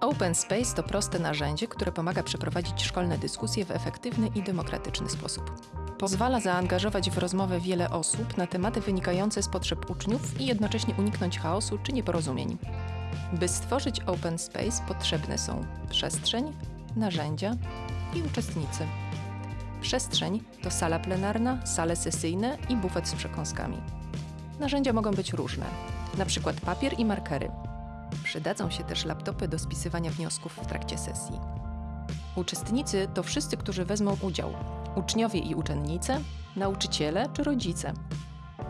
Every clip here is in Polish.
Open Space to proste narzędzie, które pomaga przeprowadzić szkolne dyskusje w efektywny i demokratyczny sposób. Pozwala zaangażować w rozmowę wiele osób na tematy wynikające z potrzeb uczniów i jednocześnie uniknąć chaosu czy nieporozumień. By stworzyć Open Space potrzebne są przestrzeń, narzędzia i uczestnicy. Przestrzeń to sala plenarna, sale sesyjne i bufet z przekąskami. Narzędzia mogą być różne, przykład papier i markery. Przydadzą się też laptopy do spisywania wniosków w trakcie sesji. Uczestnicy to wszyscy, którzy wezmą udział: uczniowie i uczennice, nauczyciele czy rodzice.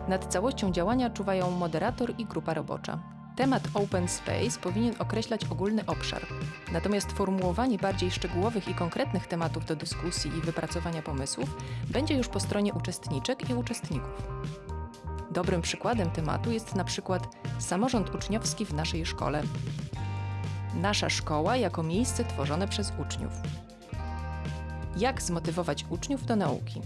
Nad całością działania czuwają moderator i grupa robocza. Temat Open Space powinien określać ogólny obszar, natomiast formułowanie bardziej szczegółowych i konkretnych tematów do dyskusji i wypracowania pomysłów będzie już po stronie uczestniczek i uczestników. Dobrym przykładem tematu jest na przykład samorząd uczniowski w naszej szkole. Nasza szkoła jako miejsce tworzone przez uczniów. Jak zmotywować uczniów do nauki?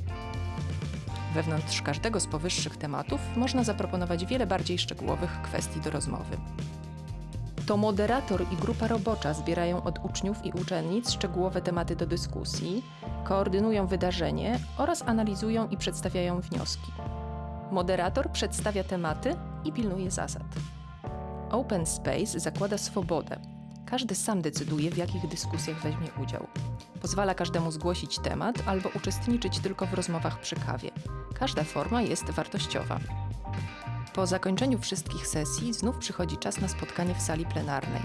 Wewnątrz każdego z powyższych tematów można zaproponować wiele bardziej szczegółowych kwestii do rozmowy. To moderator i grupa robocza zbierają od uczniów i uczennic szczegółowe tematy do dyskusji, koordynują wydarzenie oraz analizują i przedstawiają wnioski. Moderator przedstawia tematy i pilnuje zasad. Open Space zakłada swobodę. Każdy sam decyduje, w jakich dyskusjach weźmie udział. Pozwala każdemu zgłosić temat albo uczestniczyć tylko w rozmowach przy kawie. Każda forma jest wartościowa. Po zakończeniu wszystkich sesji znów przychodzi czas na spotkanie w sali plenarnej.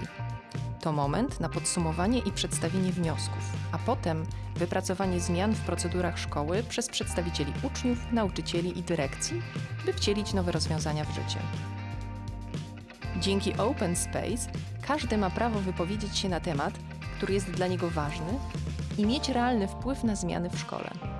To moment na podsumowanie i przedstawienie wniosków, a potem wypracowanie zmian w procedurach szkoły przez przedstawicieli uczniów, nauczycieli i dyrekcji, by wcielić nowe rozwiązania w życie. Dzięki Open Space każdy ma prawo wypowiedzieć się na temat, który jest dla niego ważny i mieć realny wpływ na zmiany w szkole.